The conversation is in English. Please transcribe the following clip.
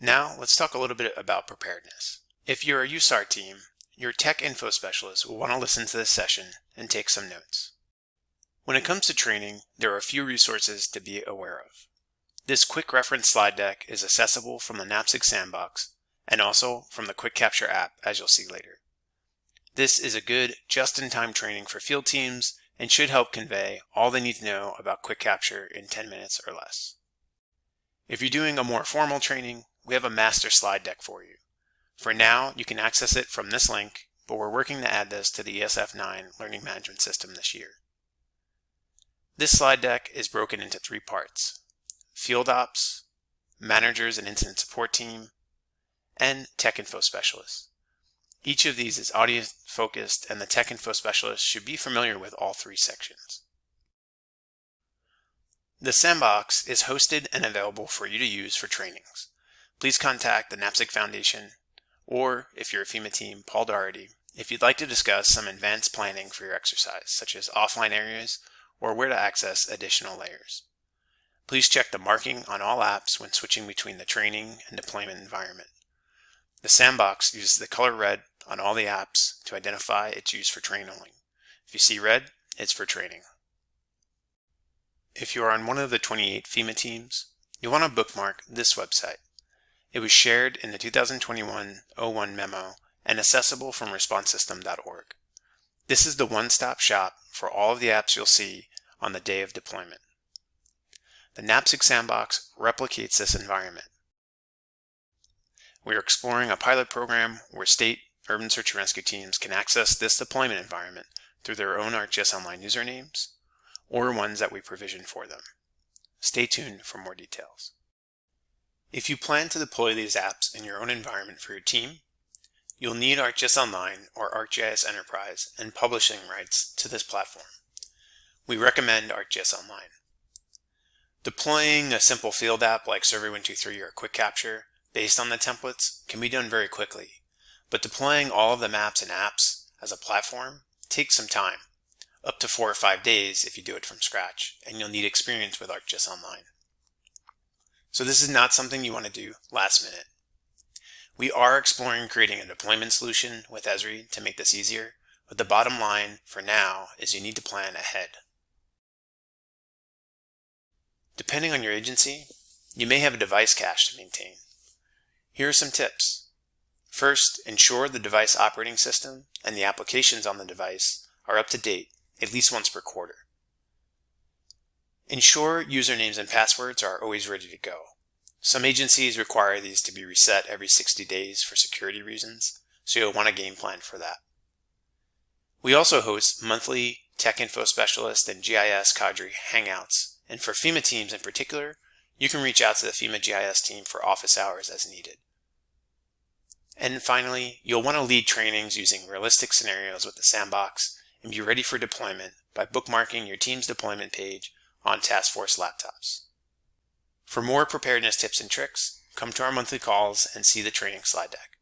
Now let's talk a little bit about preparedness. If you're a USAR team, your tech info specialist will want to listen to this session and take some notes. When it comes to training, there are a few resources to be aware of. This quick reference slide deck is accessible from the NAPSG Sandbox and also from the Quick Capture app, as you'll see later. This is a good just-in-time training for field teams and should help convey all they need to know about Quick Capture in 10 minutes or less. If you're doing a more formal training, we have a master slide deck for you. For now, you can access it from this link, but we're working to add this to the ESF9 Learning Management System this year. This slide deck is broken into three parts, Field Ops, Managers and Incident Support Team, and Tech Info Specialists. Each of these is audience focused and the Tech Info Specialist should be familiar with all three sections. The Sandbox is hosted and available for you to use for trainings. Please contact the NAPSG Foundation or, if you're a FEMA team, Paul Doherty, if you'd like to discuss some advanced planning for your exercise, such as offline areas or where to access additional layers. Please check the marking on all apps when switching between the training and deployment environment. The sandbox uses the color red on all the apps to identify its use for training. Only. If you see red, it's for training. If you are on one of the 28 FEMA teams, you'll want to bookmark this website. It was shared in the 2021-01 memo and accessible from responsesystem.org. This is the one-stop shop for all of the apps you'll see on the day of deployment. The NAPSG Sandbox replicates this environment. We are exploring a pilot program where state urban search and rescue teams can access this deployment environment through their own ArcGIS Online usernames or ones that we provision for them. Stay tuned for more details. If you plan to deploy these apps in your own environment for your team, you'll need ArcGIS Online or ArcGIS Enterprise and publishing rights to this platform. We recommend ArcGIS Online. Deploying a simple field app like Survey123 or Quick Capture based on the templates can be done very quickly, but deploying all of the maps and apps as a platform takes some time, up to four or five days if you do it from scratch, and you'll need experience with ArcGIS Online. So this is not something you want to do last minute. We are exploring creating a deployment solution with Esri to make this easier, but the bottom line for now is you need to plan ahead. Depending on your agency, you may have a device cache to maintain. Here are some tips. First, ensure the device operating system and the applications on the device are up to date at least once per quarter. Ensure usernames and passwords are always ready to go. Some agencies require these to be reset every 60 days for security reasons, so you'll want a game plan for that. We also host monthly Tech Info Specialist and GIS Cadre Hangouts and for FEMA teams in particular, you can reach out to the FEMA GIS team for office hours as needed. And finally, you'll want to lead trainings using realistic scenarios with the sandbox and be ready for deployment by bookmarking your team's deployment page on Task Force laptops. For more preparedness tips and tricks, come to our monthly calls and see the training slide deck.